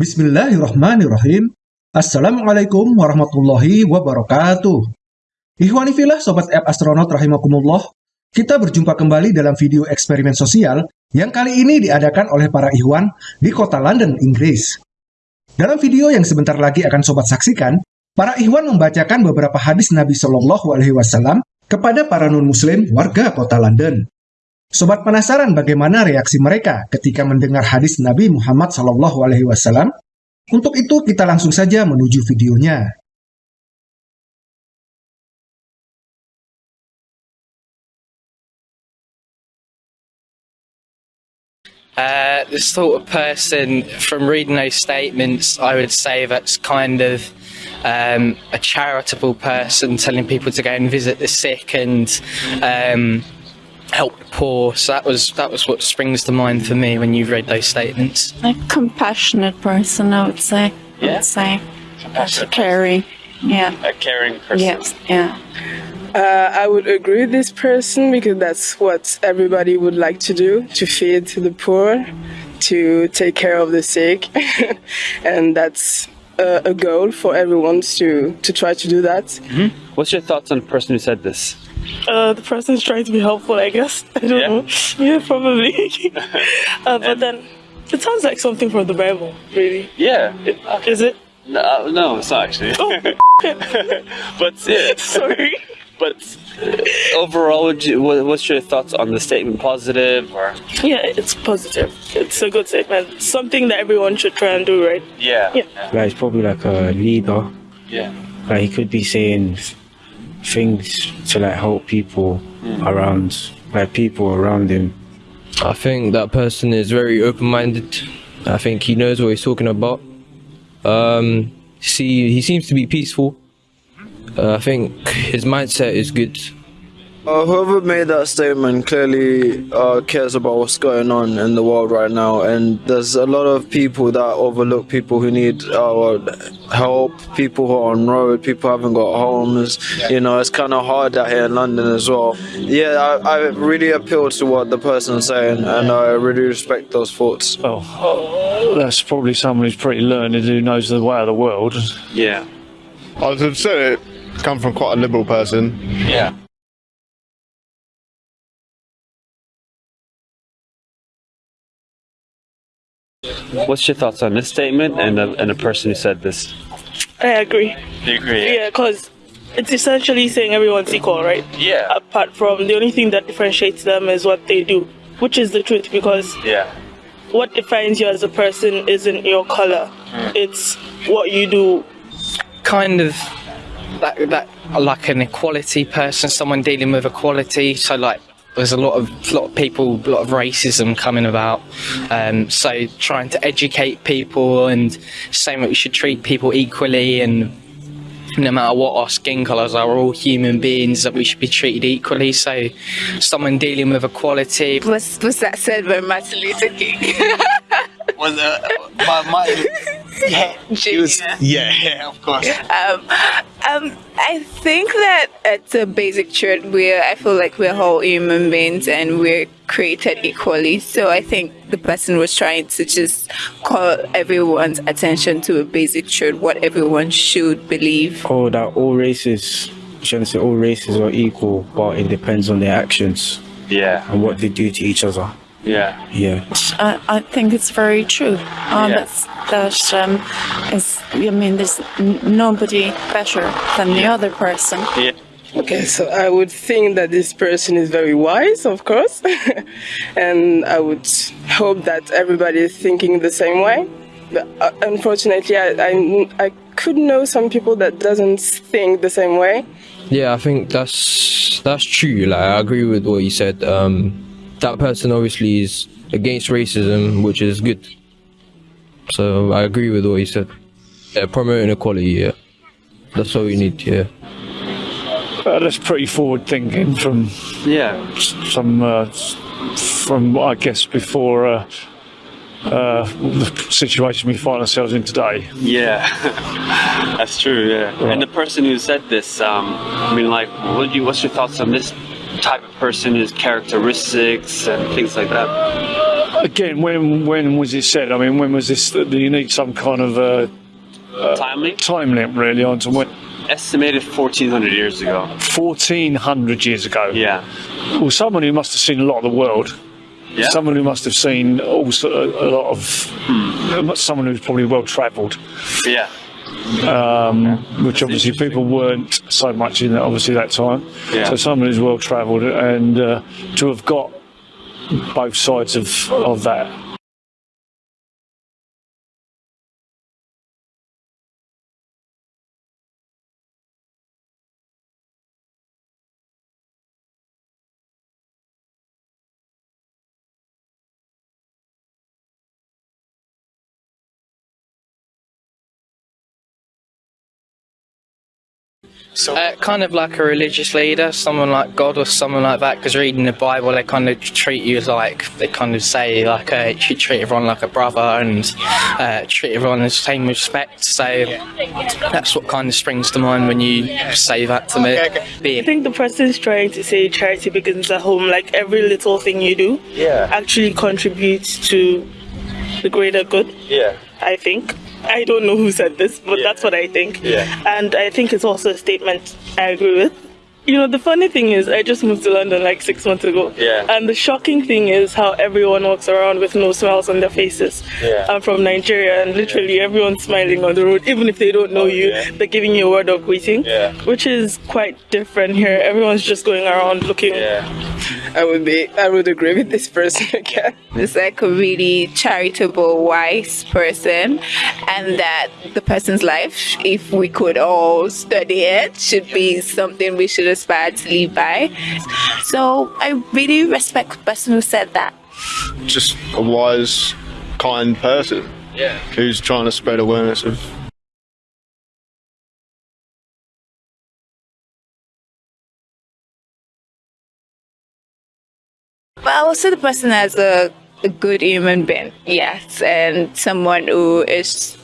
Bismillahirrahmanirrahim. Assalamualaikum warahmatullahi wabarakatuh. Ihwani filah Sobat App Astronaut Rahimakumullah, kita berjumpa kembali dalam video eksperimen sosial yang kali ini diadakan oleh para Ikhwan di kota London, Inggris. Dalam video yang sebentar lagi akan Sobat saksikan, para Ikhwan membacakan beberapa hadis Nabi Shallallahu Alaihi Wasallam kepada para non-muslim warga kota London. Sobat penasaran bagaimana reaksi mereka ketika mendengar hadis Nabi Muhammad SAW? Untuk itu kita langsung saja menuju videonya. Uh, the sort of person, from reading those statements, I would say that's kind of um, a charitable person, telling people to go and visit the sick and um, help the poor. So that was that was what springs to mind for me when you read those statements. A compassionate person, I would say. I Yeah? would say. Compassionate. Caring. Yeah. A caring person. Yes. Yeah. Uh, I would agree with this person because that's what everybody would like to do to feed the poor, to take care of the sick, and that's uh, a goal for everyone to, to try to do that. What's your thoughts on the person who said this? Uh, the is trying to be helpful, I guess. I don't Yeah? know. Yeah, probably. uh, but then it sounds like something from the Bible, really. Yeah. Is it? No, no it's not actually. Oh, but yeah, sorry. but uh, overall, would you, what, what's your thoughts on the statement? Positive or? Yeah, it's positive. It's a good statement. Something that everyone should try and do, right? Yeah. Yeah. Like he's probably like a leader. Yeah. Like he could be saying things to like help people around, like people around him. I think that person is very open-minded. I think he knows what he's talking about. Um, see, he seems to be peaceful. Uh, I think his mindset is good. Uh, whoever made that statement clearly uh, cares about what's going on in the world right now, and there's a lot of people that overlook people who need our help, people who are on road, people who haven't got homes. You know, it's kind of hard out here in London as well. Yeah, I, I really appeal to what the person's saying, and I really respect those thoughts. Well, that's probably someone who's pretty learned who knows the way of the world. Yeah. I would have said it come from quite a liberal person. Yeah. What's your thoughts on this statement and the, and the person who said this? I agree. You agree? Yeah, because it's essentially saying everyone's equal, right? Yeah. Apart from the only thing that differentiates them is what they do, which is the truth because Yeah. what defines you as a person isn't your color, hmm. it's what you do Kind of that that like an equality person, someone dealing with equality. So like. There's a lot of lot of people, a lot of racism coming about. Um, so trying to educate people and saying that we should treat people equally and no matter what our skin colours are, we're all human beings that we should be treated equally. So someone dealing with equality, Was was that said by Martin Luther King? was uh, my, my yeah, he was yeah, yeah, of course. um, um, I think that it's a basic truth where I feel like we're all human beings and we're created equally. So I think the person was trying to just call everyone's attention to a basic truth, what everyone should believe. Oh, that all races, shouldn't say all races are equal, but it depends on their actions Yeah. and what they do to each other. Yeah. Yeah. I, I think it's very true. Uh, Yeah. That's that's um, is I mean, there's n- nobody better than the other person. Yeah. Okay, so I would think that this person is very wise, of course, and I would hope that everybody is thinking the same way. But uh, unfortunately, I, I, I could know some people that doesn't think the same way. Yeah, I think that's that's true. Like I agree with what you said. Um, that person obviously is against racism, which is good. So I agree with what he said. Yeah, promoting equality. Yeah, that's all we need. Yeah. Uh, that's pretty forward thinking from Yeah. some uh, from I guess before uh, uh, the situation we find ourselves in today. Yeah, that's true. Yeah, and the person who said this, um, I mean, like, what do you? What's your thoughts on this type of person, his characteristics and things like that? again, when when was it said? I mean, when was this? Do you need some kind of uh, uh, time limit? Time limit, really, on to when? Estimated 1400 years ago. 1400 years ago. Yeah. Well, someone who must have seen a lot of the world. Yeah. Someone who must have seen also a, a lot of. Someone who's probably well travelled. Yeah. Um, which obviously people weren't so much in that obviously that time. Yeah. So someone who's well travelled and uh, to have got both sides of of that. So, uh, kind of like a religious leader, someone like God or someone like that. Because reading the Bible, they kind of treat you as like they kind of say like uh, you treat everyone like a brother and uh, treat everyone with the same respect. So that's what kind of springs to mind when you say that to me. I think the person is trying to say charity begins at home. Like every little thing you do, Yeah. actually contributes to the greater good. Yeah. I think. I don't know who said this, but that's what I think. Yeah. And I think it's also a statement I agree with. You know, the funny thing is, I just moved to London like six months ago. Yeah. And the shocking thing is how everyone walks around with no smiles on their faces. Yeah. I'm from Nigeria, and literally everyone's smiling on the road, even if they don't know oh, you. They're giving you a word of greeting, Yeah. which is quite different here. Everyone's just going around looking. I would be. I would agree with this person again. It's like a really charitable, wise person, and that the person's life, if we could all study it, should be something we should aspire to live by. So I really respect the person who said that. Just a wise, kind person. Yeah. Who's trying to spread awareness of But I will see the person as a, a good human being, yes, and someone who is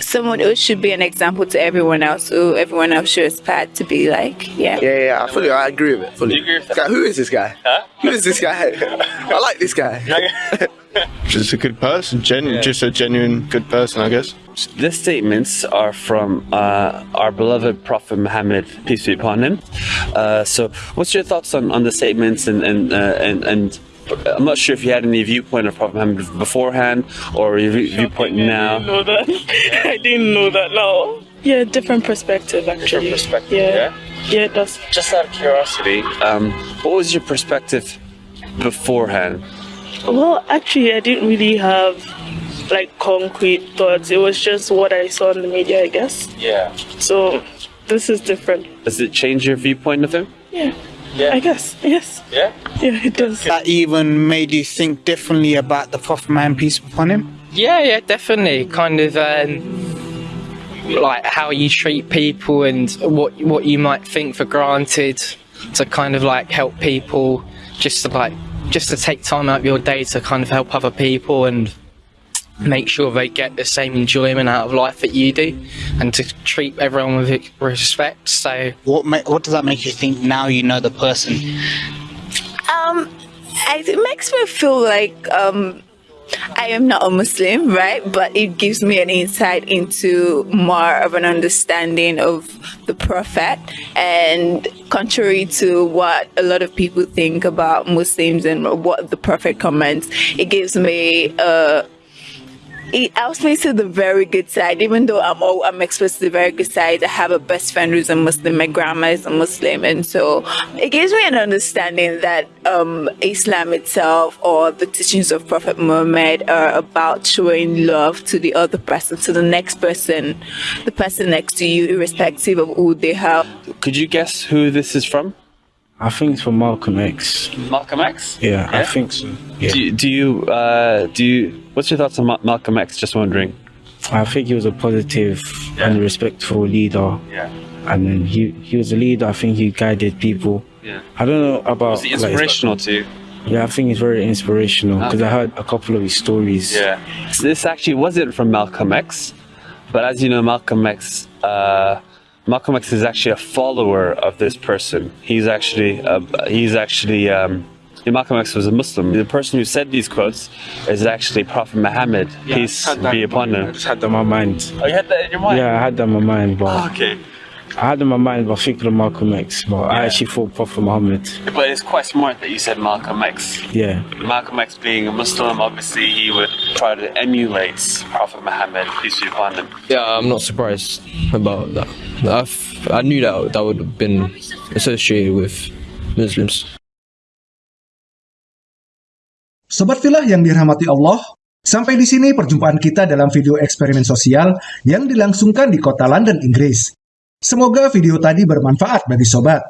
someone who should be an example to everyone else, who everyone else should aspire to be like. Yeah. Yeah, yeah, I fully, I agree with it. Fully. This guy- who is this guy? Huh? Who is this guy? I like this guy. just a good person, genu- just a genuine good person, I guess. These statements are from uh, our beloved Prophet Muhammad, peace be upon him. Uh, so, what's your thoughts on, on the statements and and, uh, and and I'm not sure if you had any viewpoint of Prophet Muhammad beforehand or your view- viewpoint now. I didn't know that. I didn't know that. No. Yeah, different perspective actually. Different perspective, Yeah. Yeah, it does. Just out of curiosity, um, what was your perspective beforehand? Well, actually, I didn't really have like concrete thoughts. It was just what I saw in the media, I guess. Yeah. So this is different. Does it change your viewpoint of him? Yeah. Yeah. I guess. Yes. Yeah. Yeah, it does. That even made you think differently about the Prophet man, peace upon him? Yeah, yeah, definitely. Kind of um, like how you treat people and what what you might think for granted to kind of like help people, just to like just to take time out of your day to kind of help other people and make sure they get the same enjoyment out of life that you do, and to treat everyone with respect. So What ma- what does that make you think now you know the person? Um, it makes me feel like um, I am not a Muslim, right? But it gives me an insight into more of an understanding of the Prophet. And contrary to what a lot of people think about Muslims and what the Prophet comments, it gives me a it helps me to the very good side. Even though I'm all, I'm exposed to the very good side, I have a best friend who's a Muslim. My grandma is a Muslim, and so it gives me an understanding that um, Islam itself or the teachings of Prophet Muhammad are about showing love to the other person, to the next person, the person next to you, irrespective of who they are. Could you guess who this is from? I think it's from Malcolm X. Malcolm X. Yeah, I think so. Yeah. Do, you- do you uh, do you? What's your thoughts on Ma- Malcolm X? Just wondering. I think he was a positive and respectful leader. Yeah. And then he he was a leader. I think he guided people. Yeah. I don't know about. Was he inspirational to you? yeah, I think he's very inspirational because I heard a couple of his stories. Yeah. So this actually wasn't from Malcolm X, but as you know, Malcolm X, uh, Malcolm X is actually a follower of this person. He's actually, uh, he's actually um, Malcolm X was a Muslim. The person who said these quotes is actually Prophet Muhammad, peace had that be upon mind. I just had that in my mind. Oh, you had that in your mind? Yeah, I had that in my mind, but Oh, okay. I had in my mind about thinking of Malcolm X, but I actually thought Prophet Muhammad. But it's quite smart that you said Malcolm X. Yeah. Malcolm X being a Muslim, obviously he would try to emulate Prophet Muhammad, peace be upon him. Yeah, I'm not surprised about that. I've, I knew that that would have been associated with Muslims. Sobat Filah yang dirahmati Allah, sampai di sini perjumpaan kita dalam video eksperimen sosial yang dilangsungkan di kota London, Inggris. Semoga video tadi bermanfaat bagi sobat.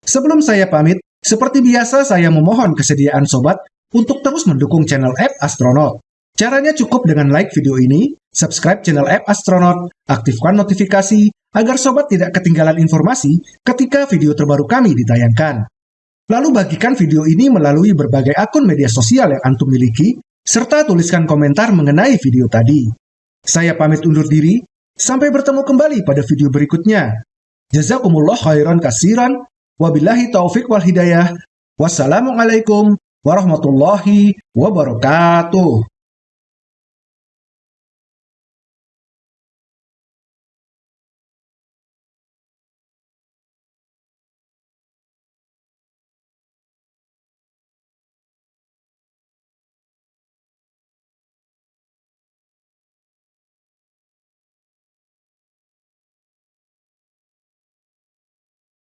Sebelum saya pamit, seperti biasa saya memohon kesediaan sobat untuk terus mendukung channel App Astronaut. Caranya cukup dengan like video ini, subscribe channel App Astronaut, aktifkan notifikasi agar sobat tidak ketinggalan informasi ketika video terbaru kami ditayangkan. Lalu bagikan video ini melalui berbagai akun media sosial yang antum miliki, serta tuliskan komentar mengenai video tadi. Saya pamit undur diri, sampai bertemu kembali pada video berikutnya. Jazakumullah khairan kasiran, wabillahi taufik wal hidayah, wassalamualaikum warahmatullahi wabarakatuh.